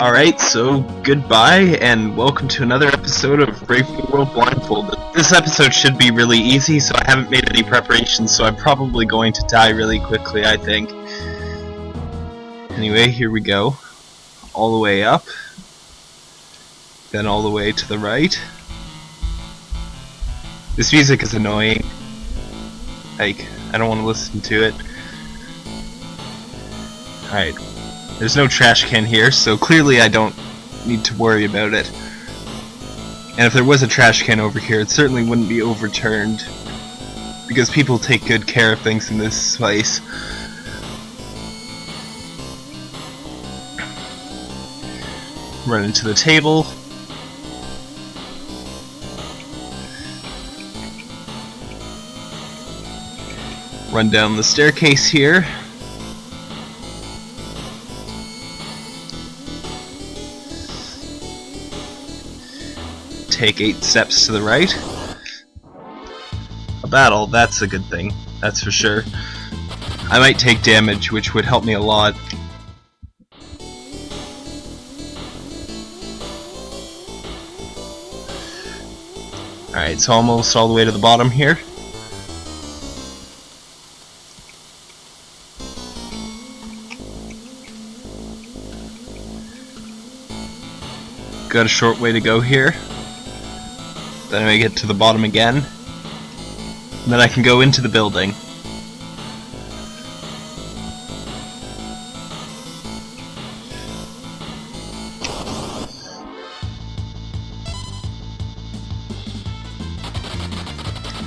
Alright, so goodbye and welcome to another episode of Brave New World Blindfolded. This episode should be really easy, so I haven't made any preparations, so I'm probably going to die really quickly, I think. Anyway, here we go. All the way up. Then all the way to the right. This music is annoying. Like, I don't want to listen to it. Alright, there's no trash can here, so clearly I don't need to worry about it. And if there was a trash can over here, it certainly wouldn't be overturned. Because people take good care of things in this place. Run into the table. Run down the staircase here. Take eight steps to the right. A battle, that's a good thing, that's for sure. I might take damage, which would help me a lot. Alright, so almost all the way to the bottom here. Got a short way to go here. Then I get to the bottom again. And then I can go into the building.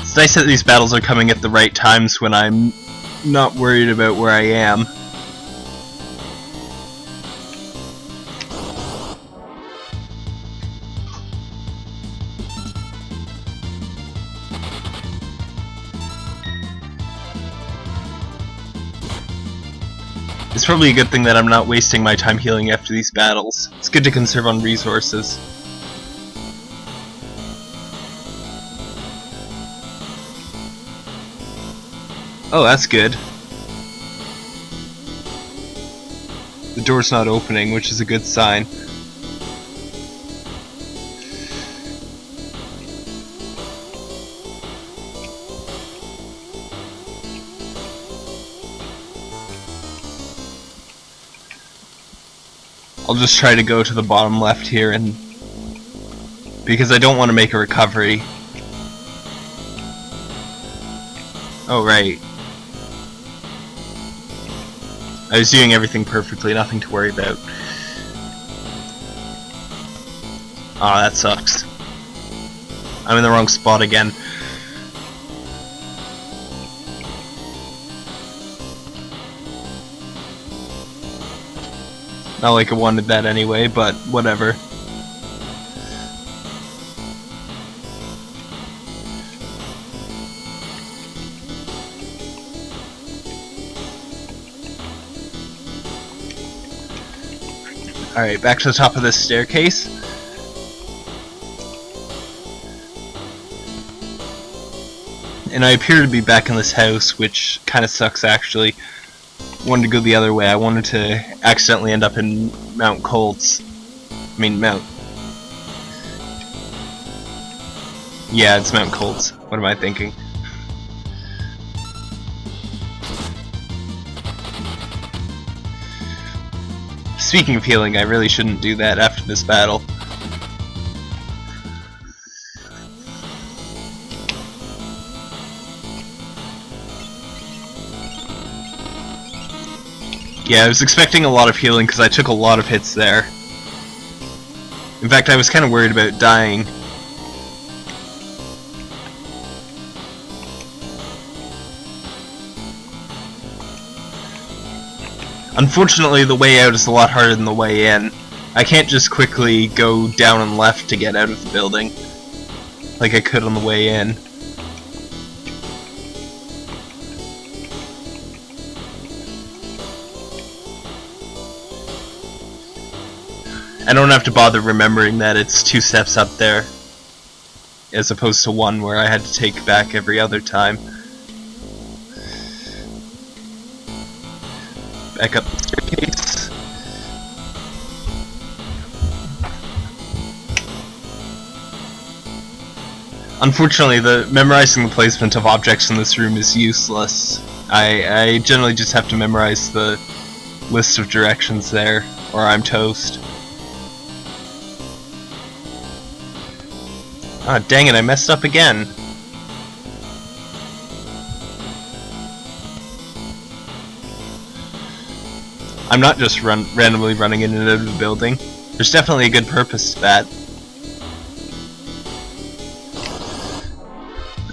It's nice that these battles are coming at the right times when I'm not worried about where I am. It's probably a good thing that I'm not wasting my time healing after these battles. It's good to conserve on resources. Oh, that's good. The door's not opening, which is a good sign. I'll just try to go to the bottom left here and because I don't want to make a recovery. Oh right. I was doing everything perfectly, nothing to worry about. Ah, oh, that sucks. I'm in the wrong spot again. Not like I wanted that anyway, but whatever. Alright, back to the top of this staircase. And I appear to be back in this house, which kind of sucks actually wanted to go the other way. I wanted to accidentally end up in Mount Kolts. I mean, Mount... Yeah, it's Mount Kolts. What am I thinking? Speaking of healing, I really shouldn't do that after this battle. Yeah, I was expecting a lot of healing because I took a lot of hits there. In fact, I was kind of worried about dying. Unfortunately, the way out is a lot harder than the way in. I can't just quickly go down and left to get out of the building, like I could on the way in. I don't have to bother remembering that it's two steps up there, as opposed to one where I had to take back every other time. Back up the staircase. Unfortunately, the memorizing the placement of objects in this room is useless. I, I generally just have to memorize the list of directions there, or I'm toast. Ah, dang it, I messed up again. I'm not just run randomly running into the building. There's definitely a good purpose to that.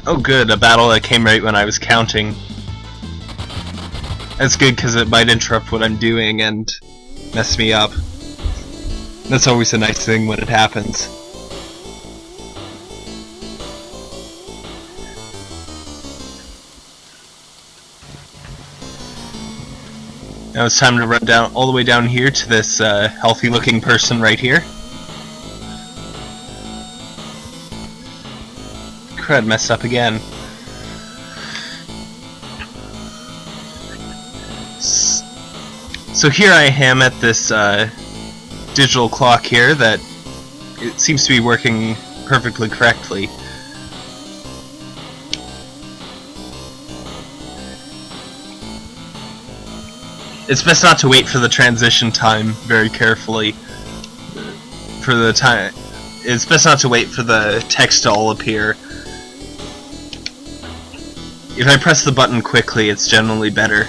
Oh good, a battle that came right when I was counting. That's good because it might interrupt what I'm doing and mess me up. That's always a nice thing when it happens. Now it's time to run down all the way down here to this uh, healthy looking person right here. Crud, messed up again. So here I am at this uh, digital clock here that it seems to be working perfectly correctly. It's best not to wait for the transition time very carefully. For the time, it's best not to wait for the text to all appear. If I press the button quickly, it's generally better.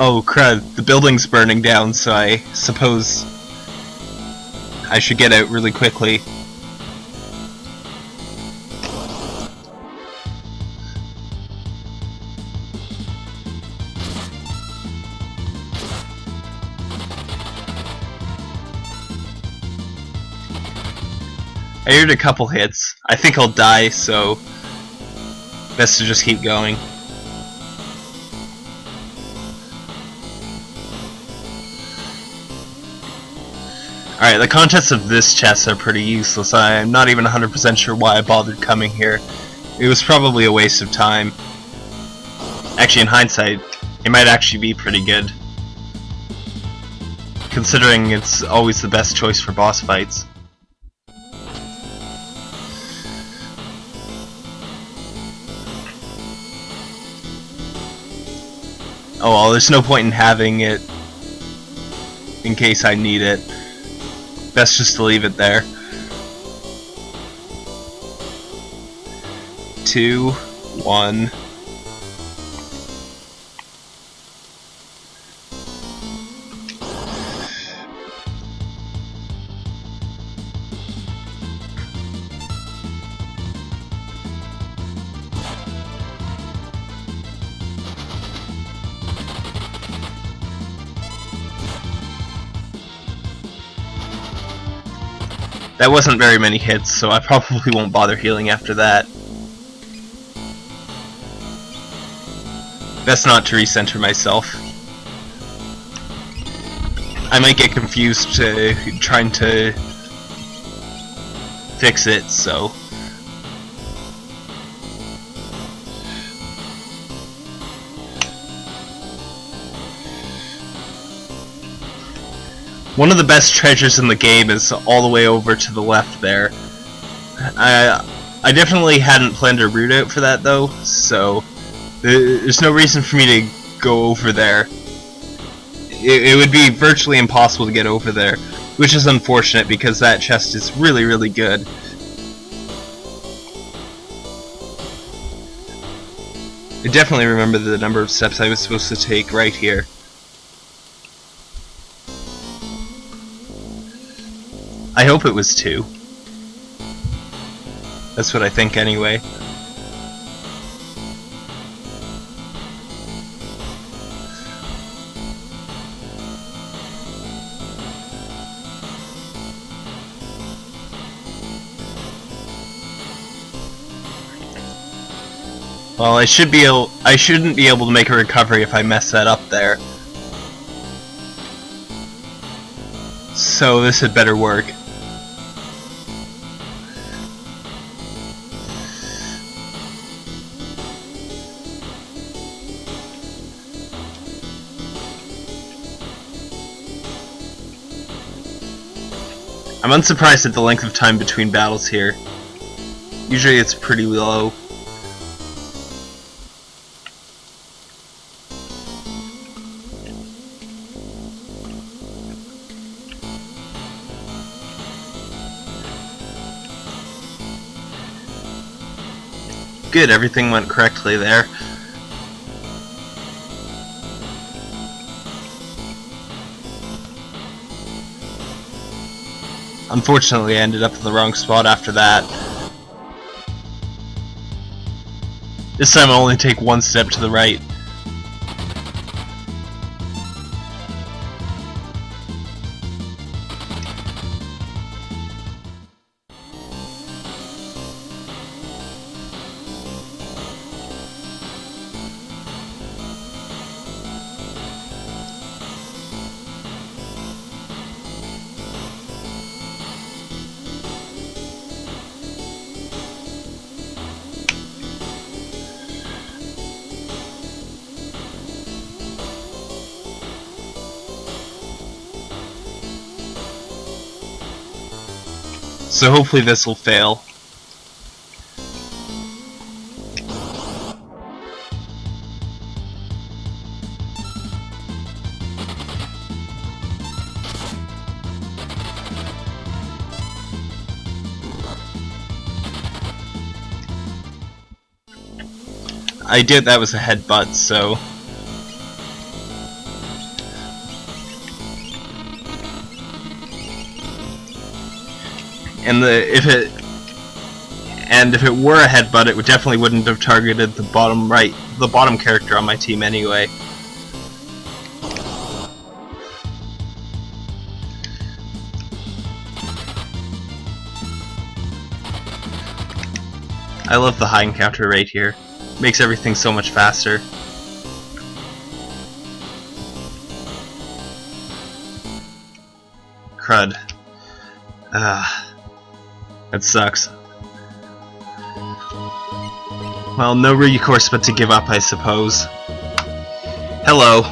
Oh crud, the building's burning down, so I suppose I should get out really quickly. I heard a couple hits. I think I'll die, so best to just keep going. Alright, the contents of this chest are pretty useless. I'm not even 100% sure why I bothered coming here. It was probably a waste of time. Actually, in hindsight, it might actually be pretty good. Considering it's always the best choice for boss fights. Oh well, there's no point in having it in case I need it best just to leave it there. Two, one. That wasn't very many hits, so I probably won't bother healing after that. Best not to recenter myself. I might get confused uh, trying to fix it, so... One of the best treasures in the game is all the way over to the left there. I I definitely hadn't planned a route out for that though, so there's no reason for me to go over there. It, it would be virtually impossible to get over there, which is unfortunate because that chest is really, really good. I definitely remember the number of steps I was supposed to take right here. I hope it was two. That's what I think anyway. Well, I should be able, I shouldn't be able to make a recovery if I mess that up there. So this had better work. I'm unsurprised at the length of time between battles here. Usually it's pretty low. Good, everything went correctly there. Unfortunately, I ended up in the wrong spot after that. This time I'll only take one step to the right. So hopefully this will fail. I did that was a headbutt, so and the if it and if it were a headbutt, it would definitely wouldn't have targeted the bottom right, the bottom character on my team anyway. I love the high encounter rate here. Makes everything so much faster. Crud. Ah. That sucks. Well, no recourse but to give up, I suppose. Hello.